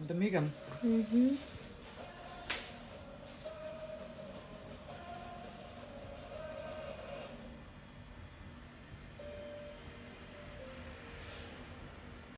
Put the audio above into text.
Oder Megan. Mhm.